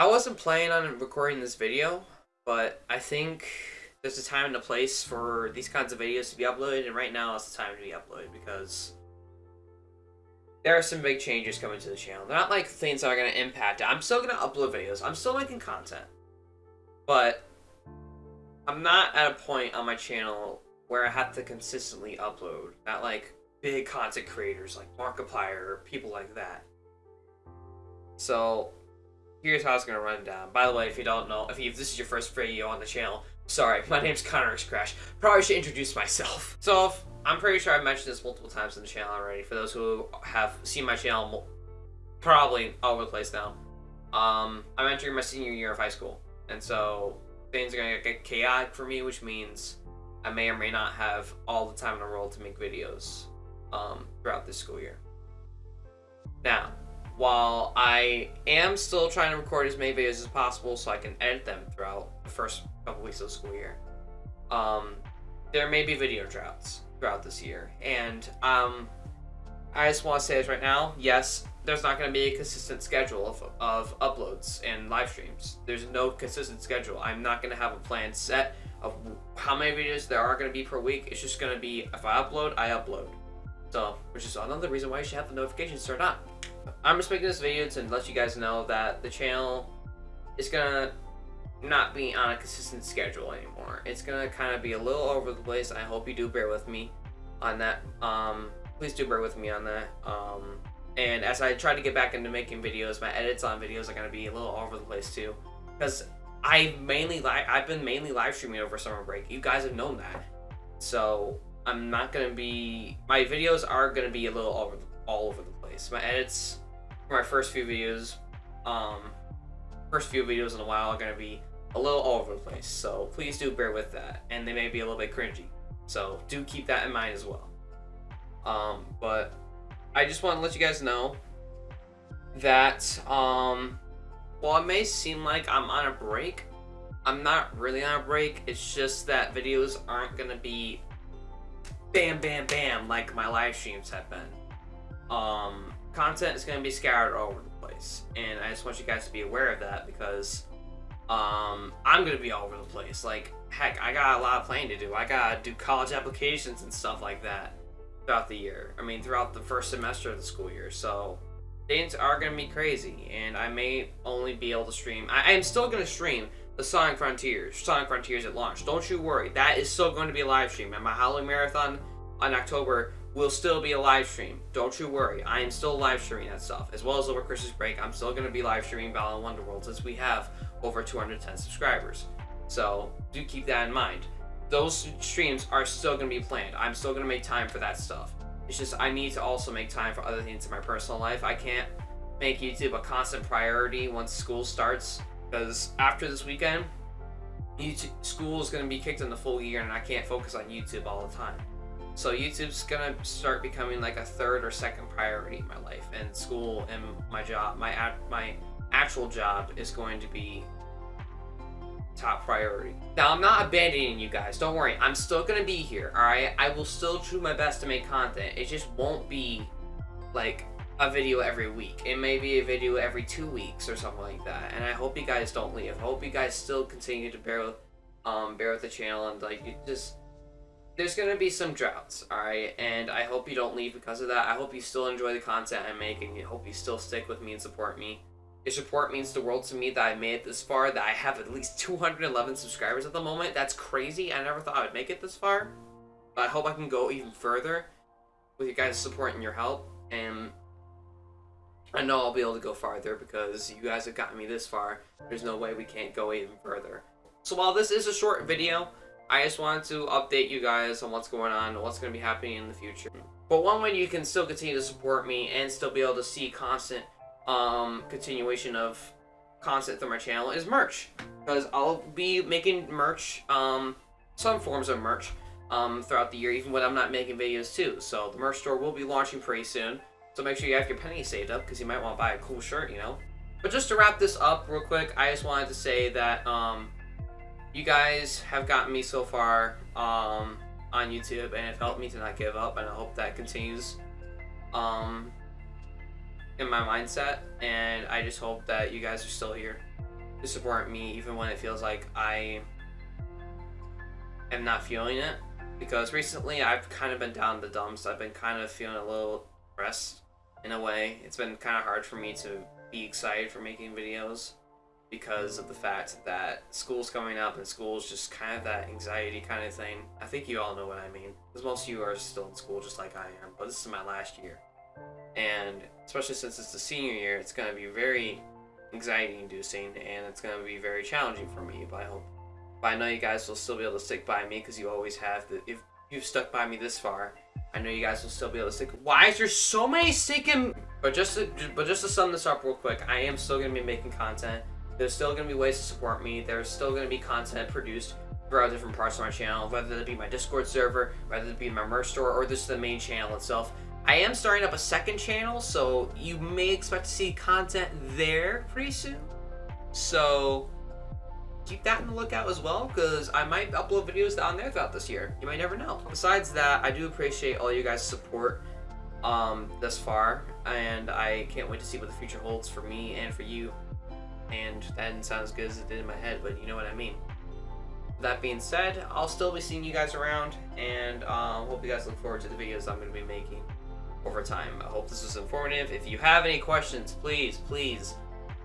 I wasn't planning on recording this video, but I think there's a time and a place for these kinds of videos to be uploaded, and right now is the time to be uploaded because there are some big changes coming to the channel. They're not like things that are going to impact it. I'm still going to upload videos. I'm still making content. But I'm not at a point on my channel where I have to consistently upload. Not like big content creators like Markiplier or people like that. So here's how it's gonna run down. By the way, if you don't know, if, you, if this is your first video on the channel, sorry, my name's Connor Crash. Probably should introduce myself. So I'm pretty sure I've mentioned this multiple times in the channel already. For those who have seen my channel, probably all over the place now. Um, I'm entering my senior year of high school, and so things are gonna get chaotic for me, which means I may or may not have all the time in the world to make videos um, throughout this school year. Now, while I am still trying to record as many videos as possible so I can edit them throughout the first couple weeks of the school year, um, there may be video droughts throughout this year. And um, I just want to say this right now, yes, there's not going to be a consistent schedule of, of uploads and live streams. There's no consistent schedule. I'm not going to have a plan set of how many videos there are going to be per week. It's just going to be, if I upload, I upload. So, which is another reason why you should have the notifications turned on. I'm just making this video to let you guys know that the channel is gonna not be on a consistent schedule anymore. It's gonna kind of be a little over the place. I hope you do bear with me on that. Um, please do bear with me on that. Um, and as I try to get back into making videos, my edits on videos are gonna be a little over the place too, because I mainly li I've been mainly live streaming over summer break. You guys have known that, so I'm not gonna be. My videos are gonna be a little over all over the place. My edits for my first few videos, um, first few videos in a while are gonna be a little all over the place. So please do bear with that, and they may be a little bit cringy. So do keep that in mind as well. Um, but I just want to let you guys know that um, while it may seem like I'm on a break, I'm not really on a break. It's just that videos aren't gonna be bam, bam, bam like my live streams have been. Um, content is gonna be scattered all over the place, and I just want you guys to be aware of that because um, I'm gonna be all over the place. Like, heck, I got a lot of planning to do. I gotta do college applications and stuff like that throughout the year. I mean, throughout the first semester of the school year. So things are gonna be crazy, and I may only be able to stream. I, am still gonna stream the Sonic Frontiers, Sonic Frontiers at launch. Don't you worry, that is still going to be a live stream. And my Halloween Marathon on October will still be a live stream. Don't you worry, I am still live streaming that stuff. As well as over Christmas break, I'm still going to be live streaming Battle Balan Wonderworld since we have over 210 subscribers. So do keep that in mind. Those streams are still going to be planned. I'm still going to make time for that stuff. It's just I need to also make time for other things in my personal life. I can't make YouTube a constant priority once school starts because after this weekend, YouTube, school is going to be kicked in the full year and I can't focus on YouTube all the time. So YouTube's to start becoming like a third or second priority in my life and school and my job, my my actual job is going to be top priority. Now, I'm not abandoning you guys. Don't worry. I'm still to be here, all right? I will still do my best to make content. It just won't be like a video every week. It may be a video every two weeks or something like that. And I hope you guys don't leave. I hope you guys still continue to bear with, um, bear with the channel and like just. There's gonna be some droughts, all right, and I hope you don't leave because of that. I hope you still enjoy the content I'm making. I hope you still stick with me and support me. Your support means the world to me that I made it this far. That I have at least 211 subscribers at the moment. That's crazy. I never thought I would make it this far. But I hope I can go even further with your guys' support and your help. And I know I'll be able to go farther because you guys have gotten me this far. There's no way we can't go even further. So while this is a short video, I just wanted to update you guys on what's going on, what's going to be happening in the future. But one way you can still continue to support me and still be able to see constant um, continuation of content through my channel is merch. Because I'll be making merch, um, some forms of merch, um, throughout the year, even when I'm not making videos too. So the merch store will be launching pretty soon. So make sure you have your pennies saved up because you might want to buy a cool shirt, you know? But just to wrap this up real quick, I just wanted to say that um, you guys have gotten me so far um, on YouTube and have helped me to not give up and I hope that continues um, in my mindset and I just hope that you guys are still here. to support me even when it feels like I am not feeling it. Because recently I've kind of been down the dumps. I've been kind of feeling a little depressed in a way. It's been kind of hard for me to be excited for making videos because of the fact that school's coming up and school's just kind of that anxiety kind of thing. I think you all know what I mean. Because most of you are still in school just like I am, but this is my last year. And especially since it's the senior year, it's going to be very anxiety inducing and it's going to be very challenging for me, but I hope. But I know you guys will still be able to stick by me because you always have. The, if you've stuck by me this far, I know you guys will still be able to stick. Why is there so many sticking? But just to, but just to sum this up real quick, I am still going to be making content. There's still going to be ways to support me. There's still going to be content produced throughout different parts of my channel, whether it be my Discord server, whether it be my merch store, or this is the main channel itself. I am starting up a second channel, so you may expect to see content there pretty soon. So keep that in the lookout as well, because I might upload videos on there throughout this year. You might never know. Besides that, I do appreciate all you guys' support um, thus far, and I can't wait to see what the future holds for me and for you and that didn't sound as good as it did in my head, but you know what I mean. That being said, I'll still be seeing you guys around, and um, hope you guys look forward to the videos I'm going to be making over time. I hope this was informative. If you have any questions, please, please,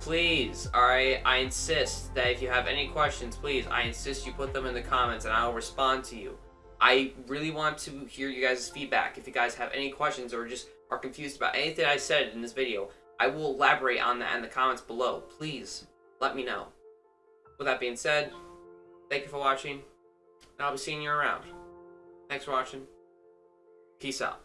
please, alright, I insist that if you have any questions, please, I insist you put them in the comments, and I'll respond to you. I really want to hear you guys' feedback. If you guys have any questions or just are confused about anything I said in this video, I will elaborate on that in the comments below. Please, let me know. With that being said, thank you for watching, and I'll be seeing you around. Thanks for watching. Peace out.